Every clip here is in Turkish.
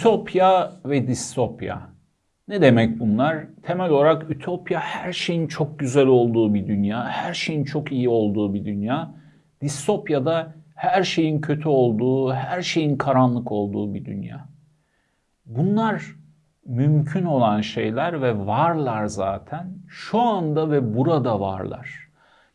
Ütopya ve distopya. Ne demek bunlar? Temel olarak ütopya her şeyin çok güzel olduğu bir dünya, her şeyin çok iyi olduğu bir dünya. Distopya da her şeyin kötü olduğu, her şeyin karanlık olduğu bir dünya. Bunlar mümkün olan şeyler ve varlar zaten. Şu anda ve burada varlar.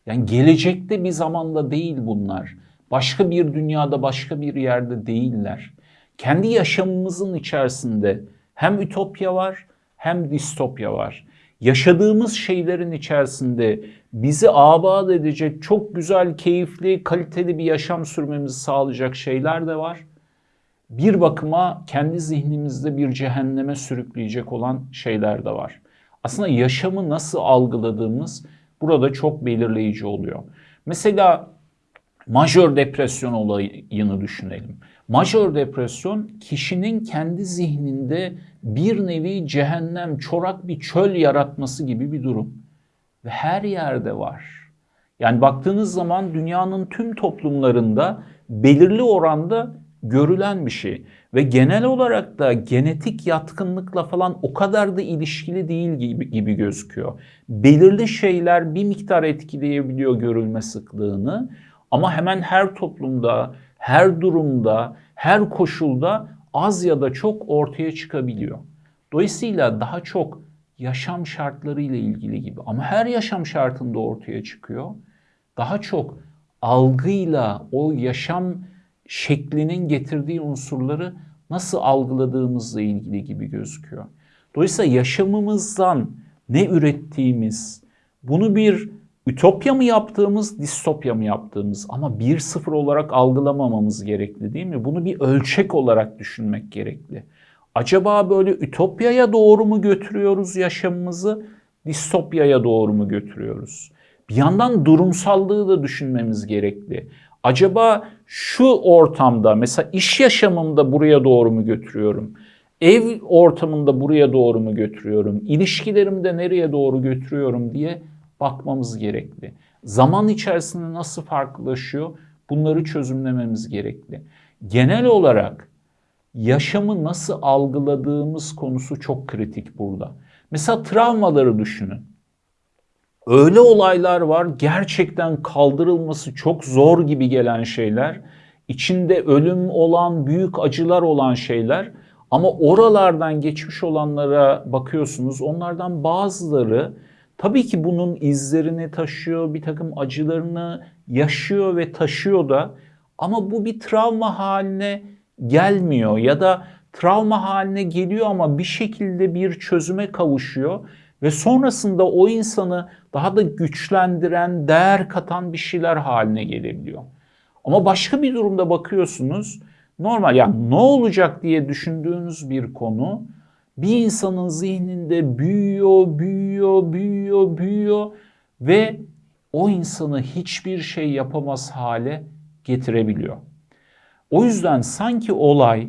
Yani gelecekte bir zamanda değil bunlar. Başka bir dünyada, başka bir yerde değiller. Kendi yaşamımızın içerisinde hem ütopya var hem distopya var. Yaşadığımız şeylerin içerisinde bizi abat edecek çok güzel, keyifli, kaliteli bir yaşam sürmemizi sağlayacak şeyler de var. Bir bakıma kendi zihnimizde bir cehenneme sürükleyecek olan şeyler de var. Aslında yaşamı nasıl algıladığımız burada çok belirleyici oluyor. Mesela majör depresyon olayını düşünelim. Majör depresyon kişinin kendi zihninde bir nevi cehennem, çorak bir çöl yaratması gibi bir durum. Ve her yerde var. Yani baktığınız zaman dünyanın tüm toplumlarında belirli oranda görülen bir şey. Ve genel olarak da genetik yatkınlıkla falan o kadar da ilişkili değil gibi, gibi gözüküyor. Belirli şeyler bir miktar etkileyebiliyor görülme sıklığını ama hemen her toplumda, her durumda, her koşulda az ya da çok ortaya çıkabiliyor. Dolayısıyla daha çok yaşam şartları ile ilgili gibi ama her yaşam şartında ortaya çıkıyor. Daha çok algıyla o yaşam şeklinin getirdiği unsurları nasıl algıladığımızla ilgili gibi gözüküyor. Dolayısıyla yaşamımızdan ne ürettiğimiz, bunu bir ütopya mı yaptığımız, distopya mı yaptığımız ama bir sıfır olarak algılamamamız gerekli değil mi? Bunu bir ölçek olarak düşünmek gerekli. Acaba böyle ütopyaya doğru mu götürüyoruz yaşamımızı, distopyaya doğru mu götürüyoruz? Bir yandan durumsallığı da düşünmemiz gerekli. Acaba şu ortamda mesela iş yaşamımda buraya doğru mu götürüyorum? Ev ortamında buraya doğru mu götürüyorum? İlişkilerimde nereye doğru götürüyorum diye bakmamız gerekli. Zaman içerisinde nasıl farklılaşıyor? Bunları çözümlememiz gerekli. Genel olarak yaşamı nasıl algıladığımız konusu çok kritik burada. Mesela travmaları düşünün. Öyle olaylar var gerçekten kaldırılması çok zor gibi gelen şeyler. İçinde ölüm olan, büyük acılar olan şeyler. Ama oralardan geçmiş olanlara bakıyorsunuz. Onlardan bazıları tabii ki bunun izlerini taşıyor, bir takım acılarını yaşıyor ve taşıyor da. Ama bu bir travma haline gelmiyor ya da travma haline geliyor ama bir şekilde bir çözüme kavuşuyor ve sonrasında o insanı daha da güçlendiren, değer katan bir şeyler haline gelebiliyor. Ama başka bir durumda bakıyorsunuz normal yani ne olacak diye düşündüğünüz bir konu bir insanın zihninde büyüyor, büyüyor, büyüyor, büyüyor ve o insanı hiçbir şey yapamaz hale getirebiliyor. O yüzden sanki olay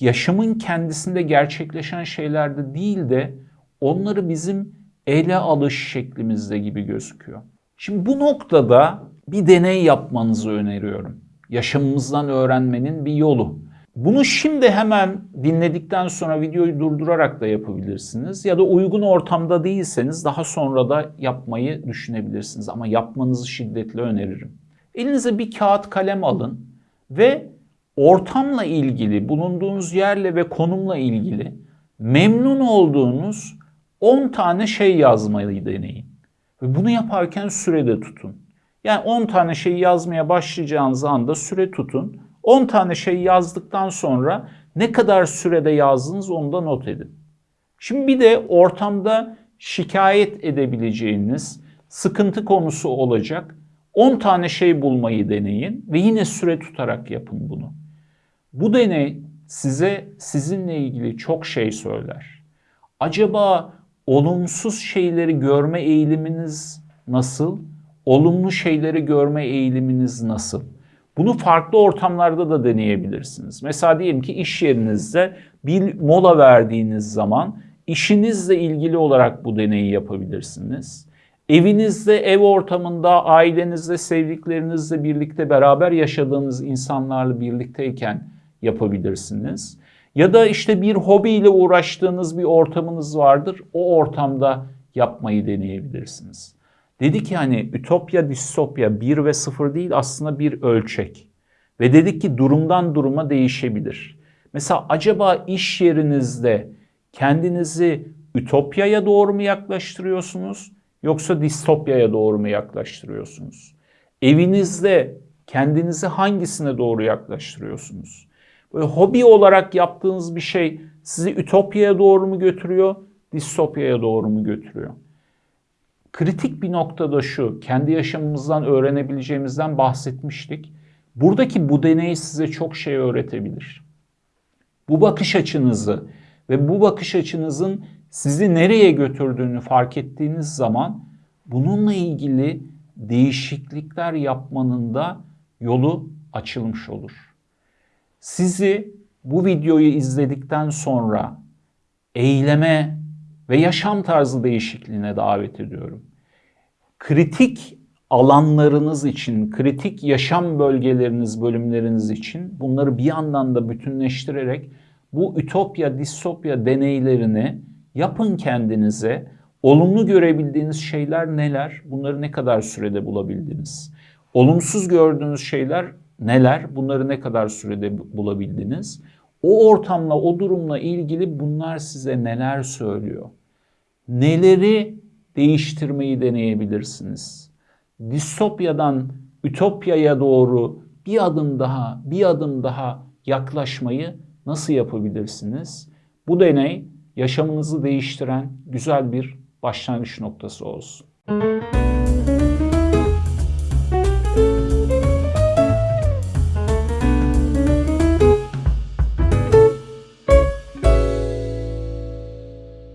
yaşamın kendisinde gerçekleşen şeylerde değil de onları bizim ele alış şeklimizde gibi gözüküyor. Şimdi bu noktada bir deney yapmanızı öneriyorum. Yaşamımızdan öğrenmenin bir yolu. Bunu şimdi hemen dinledikten sonra videoyu durdurarak da yapabilirsiniz. Ya da uygun ortamda değilseniz daha sonra da yapmayı düşünebilirsiniz. Ama yapmanızı şiddetle öneririm. Elinize bir kağıt kalem alın ve ortamla ilgili, bulunduğunuz yerle ve konumla ilgili memnun olduğunuz 10 tane şey yazmayı deneyin. Ve bunu yaparken sürede tutun. Yani 10 tane şey yazmaya başlayacağınız anda süre tutun. 10 tane şey yazdıktan sonra ne kadar sürede yazdınız onu da not edin. Şimdi bir de ortamda şikayet edebileceğiniz sıkıntı konusu olacak 10 tane şey bulmayı deneyin ve yine süre tutarak yapın bunu. Bu deney size sizinle ilgili çok şey söyler. Acaba olumsuz şeyleri görme eğiliminiz nasıl? Olumlu şeyleri görme eğiliminiz nasıl? Bunu farklı ortamlarda da deneyebilirsiniz. Mesela diyelim ki iş yerinizde bir mola verdiğiniz zaman işinizle ilgili olarak bu deneyi yapabilirsiniz. Evinizde, ev ortamında, ailenizle, sevdiklerinizle birlikte beraber yaşadığınız insanlarla birlikteyken yapabilirsiniz. Ya da işte bir hobiyle uğraştığınız bir ortamınız vardır. O ortamda yapmayı deneyebilirsiniz. Dedi ki hani ütopya, distopya 1 ve 0 değil aslında bir ölçek. Ve dedik ki durumdan duruma değişebilir. Mesela acaba iş yerinizde kendinizi ütopyaya doğru mu yaklaştırıyorsunuz yoksa distopyaya doğru mu yaklaştırıyorsunuz? Evinizde kendinizi hangisine doğru yaklaştırıyorsunuz? Böyle hobi olarak yaptığınız bir şey sizi ütopyaya doğru mu götürüyor, distopyaya doğru mu götürüyor? Kritik bir noktada şu, kendi yaşamımızdan öğrenebileceğimizden bahsetmiştik. Buradaki bu deney size çok şey öğretebilir. Bu bakış açınızı ve bu bakış açınızın sizi nereye götürdüğünü fark ettiğiniz zaman bununla ilgili değişiklikler yapmanın da yolu açılmış olur. Sizi bu videoyu izledikten sonra eyleme ve yaşam tarzı değişikliğine davet ediyorum. Kritik alanlarınız için, kritik yaşam bölgeleriniz, bölümleriniz için bunları bir yandan da bütünleştirerek bu ütopya, distopya deneylerini yapın kendinize. Olumlu görebildiğiniz şeyler neler? Bunları ne kadar sürede bulabildiniz? Olumsuz gördüğünüz şeyler neler? Bunları ne kadar sürede bulabildiniz? O ortamla, o durumla ilgili bunlar size neler söylüyor? Neleri değiştirmeyi deneyebilirsiniz? Distopyadan ütopyaya doğru bir adım daha, bir adım daha yaklaşmayı nasıl yapabilirsiniz? Bu deney yaşamınızı değiştiren güzel bir başlangıç noktası olsun.